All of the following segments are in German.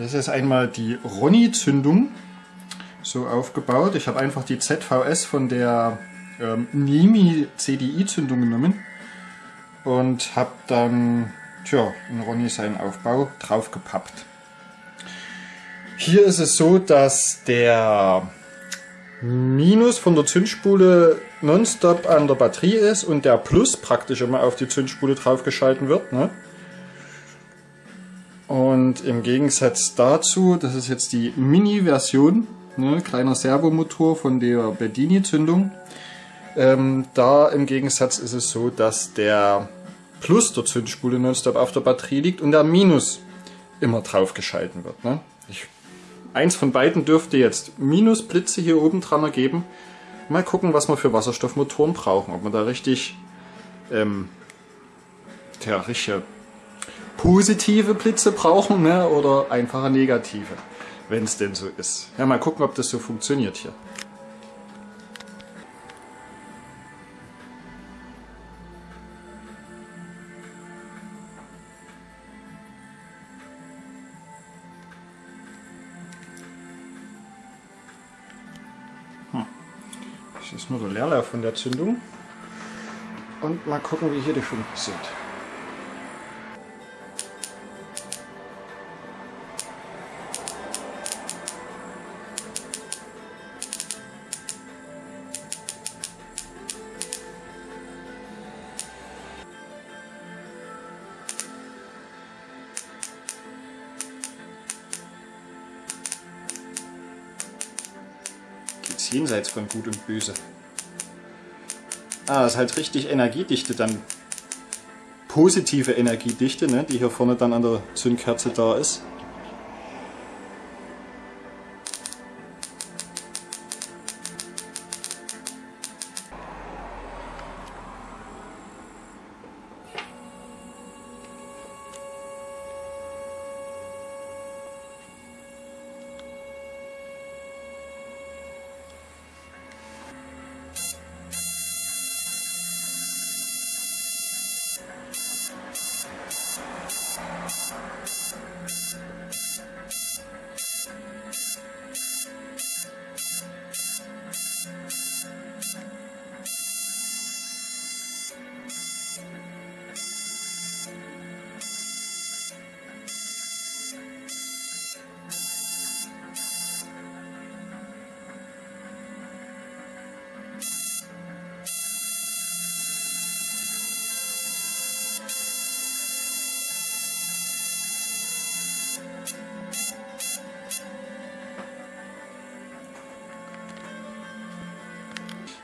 Das ist einmal die Ronny-Zündung so aufgebaut. Ich habe einfach die ZVS von der ähm, Nimi CDI-Zündung genommen und habe dann tja, in Ronny seinen Aufbau draufgepappt. Hier ist es so, dass der Minus von der Zündspule nonstop an der Batterie ist und der Plus praktisch immer auf die Zündspule draufgeschalten wird. Ne? Und im Gegensatz dazu, das ist jetzt die Mini-Version, ne, kleiner Servomotor von der Bedini-Zündung. Ähm, da im Gegensatz ist es so, dass der Plus der Zündspule nonstop auf der Batterie liegt und der Minus immer draufgeschalten wird. Ne? Ich Eins von beiden dürfte jetzt Minusblitze hier oben dran ergeben. Mal gucken, was wir für Wasserstoffmotoren brauchen. Ob wir da richtig, ähm, ja, richtige positive Blitze brauchen ne, oder einfache negative, wenn es denn so ist. Ja, mal gucken, ob das so funktioniert hier. Das ist nur der Leerlauf von der Zündung. Und mal gucken, wie hier die Funken sind. Jenseits von Gut und Böse. Ah, ist halt richtig Energiedichte dann. Positive Energiedichte, ne, die hier vorne dann an der Zündkerze da ist.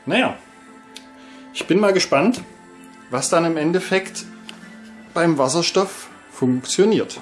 Naja, ich bin mal gespannt, was dann im Endeffekt beim Wasserstoff funktioniert.